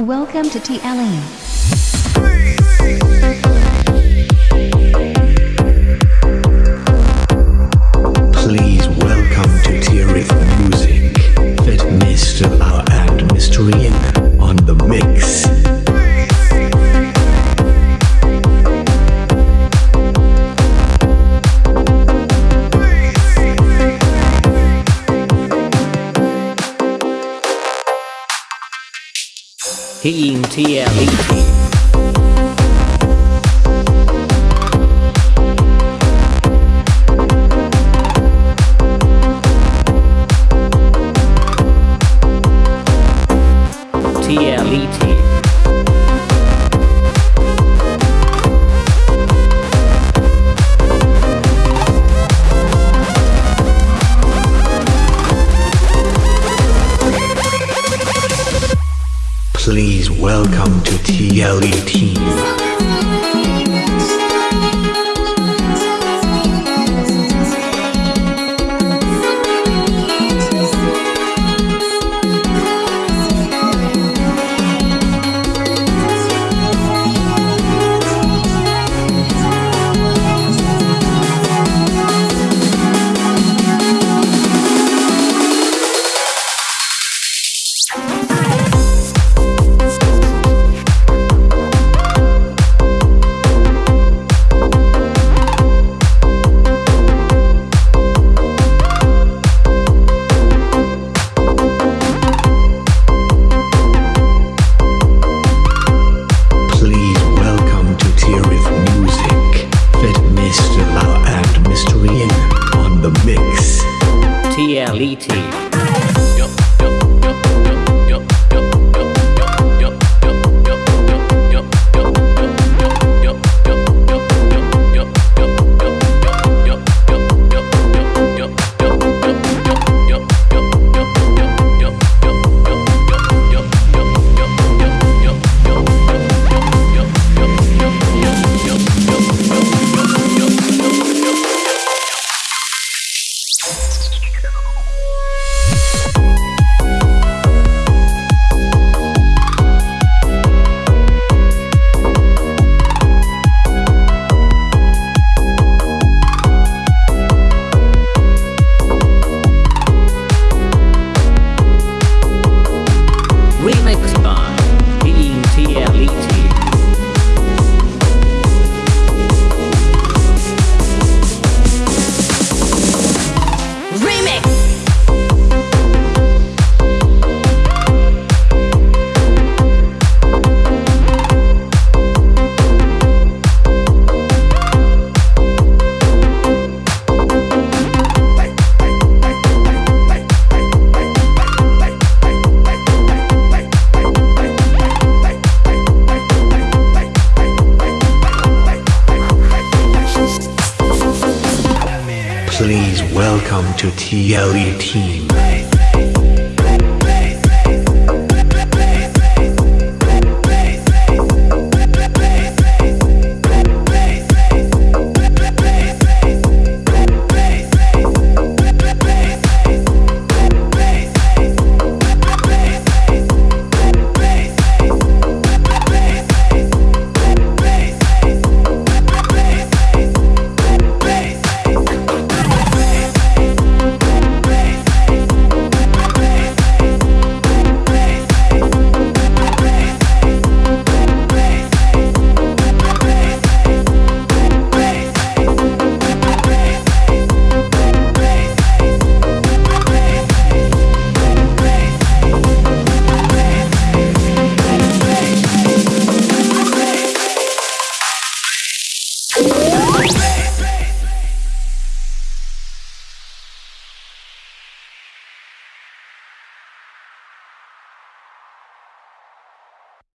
Welcome to TLE. Team TLET. Welcome to TLE Team. なるほど。Please welcome to TLE Team.